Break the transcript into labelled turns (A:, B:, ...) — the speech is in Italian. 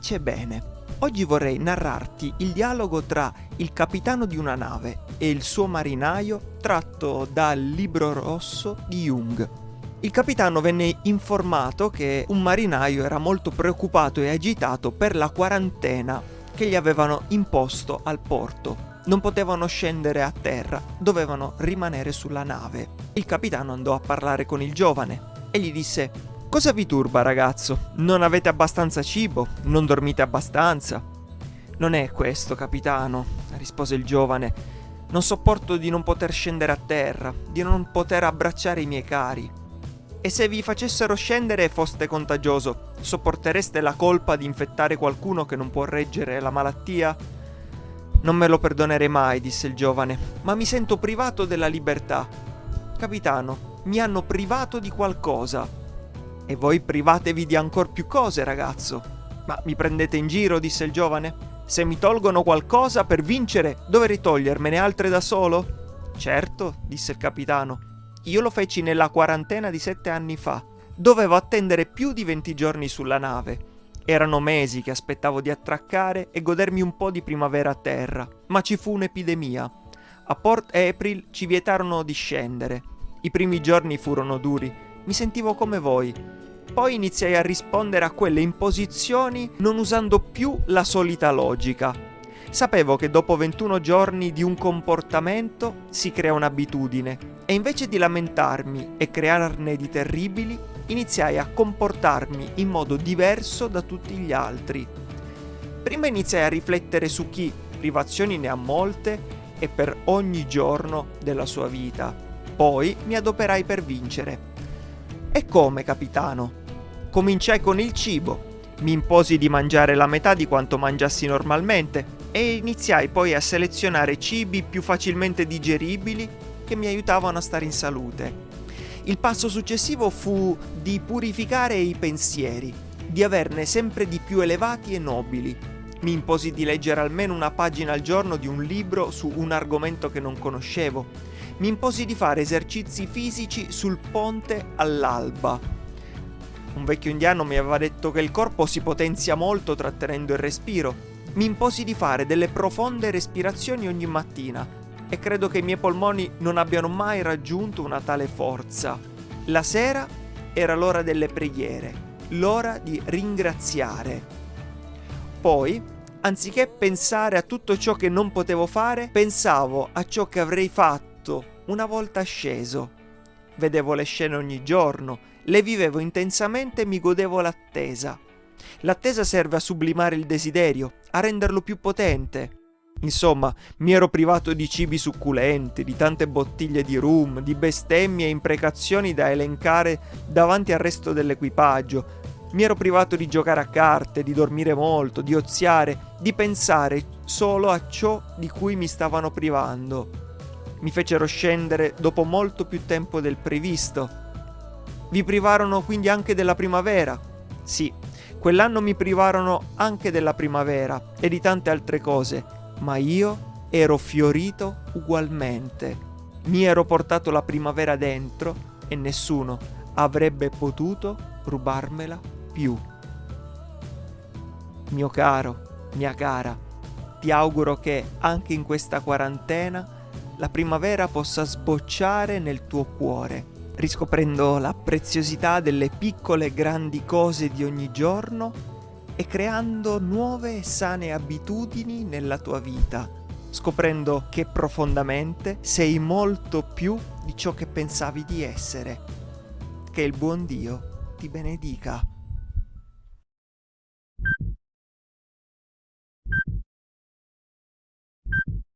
A: Pace bene. Oggi vorrei narrarti il dialogo tra il capitano di una nave e il suo marinaio tratto dal libro rosso di Jung. Il capitano venne informato che un marinaio era molto preoccupato e agitato per la quarantena che gli avevano imposto al porto. Non potevano scendere a terra, dovevano rimanere sulla nave. Il capitano andò a parlare con il giovane e gli disse Cosa vi turba ragazzo? Non avete abbastanza cibo? Non dormite abbastanza? Non è questo, capitano, rispose il giovane. Non sopporto di non poter scendere a terra, di non poter abbracciare i miei cari. E se vi facessero scendere e foste contagioso, sopportereste la colpa di infettare qualcuno che non può reggere la malattia? Non me lo perdonerei mai, disse il giovane, ma mi sento privato della libertà. Capitano, mi hanno privato di qualcosa. E voi privatevi di ancor più cose, ragazzo. Ma mi prendete in giro, disse il giovane. Se mi tolgono qualcosa per vincere, dovrei togliermene altre da solo? Certo, disse il capitano. Io lo feci nella quarantena di sette anni fa. Dovevo attendere più di venti giorni sulla nave. Erano mesi che aspettavo di attraccare e godermi un po' di primavera a terra, ma ci fu un'epidemia. A Port April ci vietarono di scendere. I primi giorni furono duri. Mi sentivo come voi, poi iniziai a rispondere a quelle imposizioni non usando più la solita logica. Sapevo che dopo 21 giorni di un comportamento si crea un'abitudine e invece di lamentarmi e crearne di terribili, iniziai a comportarmi in modo diverso da tutti gli altri. Prima iniziai a riflettere su chi privazioni ne ha molte e per ogni giorno della sua vita. Poi mi adoperai per vincere. E come, capitano? Cominciai con il cibo. Mi imposi di mangiare la metà di quanto mangiassi normalmente e iniziai poi a selezionare cibi più facilmente digeribili che mi aiutavano a stare in salute. Il passo successivo fu di purificare i pensieri, di averne sempre di più elevati e nobili. Mi imposi di leggere almeno una pagina al giorno di un libro su un argomento che non conoscevo. Mi imposi di fare esercizi fisici sul ponte all'alba un vecchio indiano mi aveva detto che il corpo si potenzia molto trattenendo il respiro. Mi imposi di fare delle profonde respirazioni ogni mattina e credo che i miei polmoni non abbiano mai raggiunto una tale forza. La sera era l'ora delle preghiere, l'ora di ringraziare. Poi, anziché pensare a tutto ciò che non potevo fare, pensavo a ciò che avrei fatto una volta sceso. Vedevo le scene ogni giorno, le vivevo intensamente e mi godevo l'attesa. L'attesa serve a sublimare il desiderio, a renderlo più potente. Insomma, mi ero privato di cibi succulenti, di tante bottiglie di rum, di bestemmie e imprecazioni da elencare davanti al resto dell'equipaggio. Mi ero privato di giocare a carte, di dormire molto, di oziare, di pensare solo a ciò di cui mi stavano privando. Mi fecero scendere dopo molto più tempo del previsto vi privarono quindi anche della primavera? Sì, quell'anno mi privarono anche della primavera e di tante altre cose, ma io ero fiorito ugualmente. Mi ero portato la primavera dentro e nessuno avrebbe potuto rubarmela più. Mio caro, mia cara, ti auguro che anche in questa quarantena la primavera possa sbocciare nel tuo cuore riscoprendo la preziosità delle piccole e grandi cose di ogni giorno e creando nuove e sane abitudini nella tua vita, scoprendo che profondamente sei molto più di ciò che pensavi di essere. Che il buon Dio ti benedica.